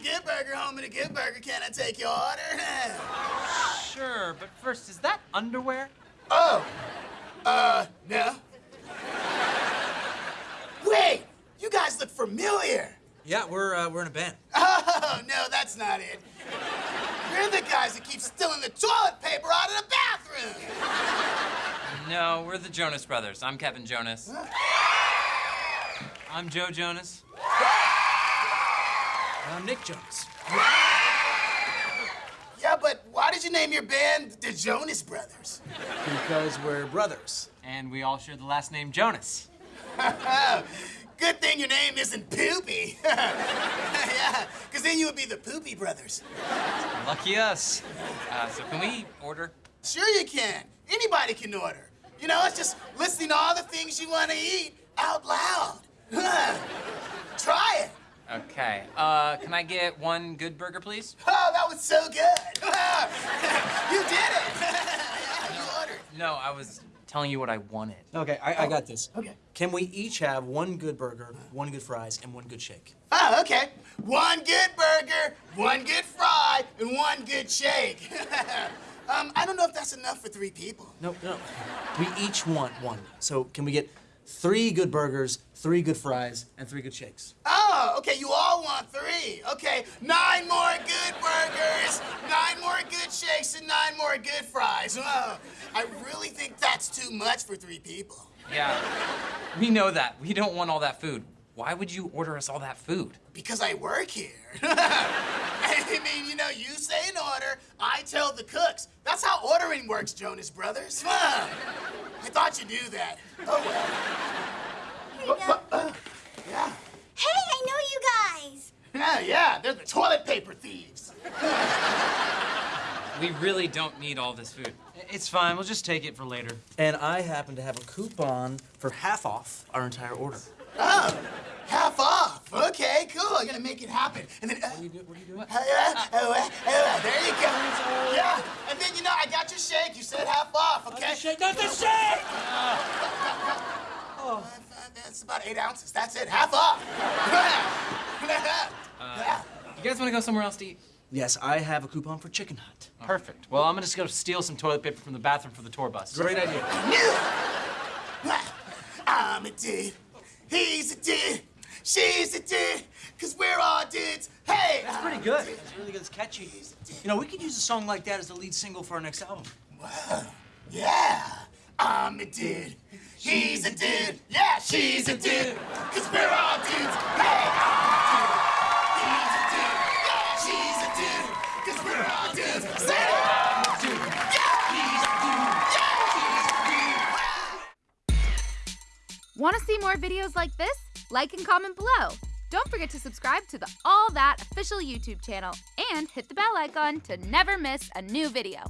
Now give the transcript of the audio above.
Burger home and a Good Burger. Can I take your order? Sure, but first, is that underwear? oh, uh, no. Wait, you guys look familiar. Yeah, we're uh, we're in a band. Oh, no, that's not it. You're the guys that keep stealing the toilet paper out of the bathroom. No, we're the Jonas Brothers. I'm Kevin Jonas. I'm Joe Jonas. I'm Nick Jonas. Yeah, but why did you name your band the Jonas Brothers? Because we're brothers. And we all share the last name Jonas. Good thing your name isn't Poopy. yeah, because then you would be the Poopy Brothers. Lucky us. Uh, so can we order? Sure you can. Anybody can order. You know, it's just listing all the things you want to eat out loud. Try it. Okay. Uh, can I get one good burger, please? Oh, that was so good. you did it. you ordered. No, I was telling you what I wanted. Okay, I, I got this. Okay. Can we each have one good burger, one good fries, and one good shake? Oh, okay. One good burger, one good fry, and one good shake. um, I don't know if that's enough for three people. No, no. We each want one. So can we get three good burgers, three good fries, and three good shakes? Oh, okay, you all want three. Okay, nine more good burgers, nine more good shakes, and nine more good fries. Oh, I really think that's too much for three people. Yeah. We know that. We don't want all that food. Why would you order us all that food? Because I work here. I mean, you know, you say an order, I tell the cooks. That's how ordering works, Jonas Brothers. Huh. I thought you knew that. Oh, well. Here you go. Uh, yeah. Hey, I know you guys. Yeah, yeah, they're the toilet paper thieves. We really don't need all this food. It's fine. We'll just take it for later. And I happen to have a coupon for half off our entire order. Oh, half off. Okay, cool. I'm gonna make it happen. And then, uh, What are you, do- what are you doing? uh, uh, uh, uh, there you go. Yeah, and then you know I got your shake. You said half off. Okay. Shake, not the shake! Uh, That's about eight ounces. That's it. Half off. Uh, you guys want to go somewhere else to eat? Yes, I have a coupon for Chicken Hut. Perfect. Well, I'm gonna just go steal some toilet paper from the bathroom for the tour bus. Great idea. I'm a dude. He's a dude. She's a dude. Cause we're all dudes. Hey. That's pretty good. It's really good. It's catchy. You know, we could use a song like that as the lead single for our next album. Yeah. I'm a dude. He's a dude. Yeah, she's a dude. Cause we're all Want to see more videos like this? Like and comment below. Don't forget to subscribe to the All That official YouTube channel and hit the bell icon to never miss a new video.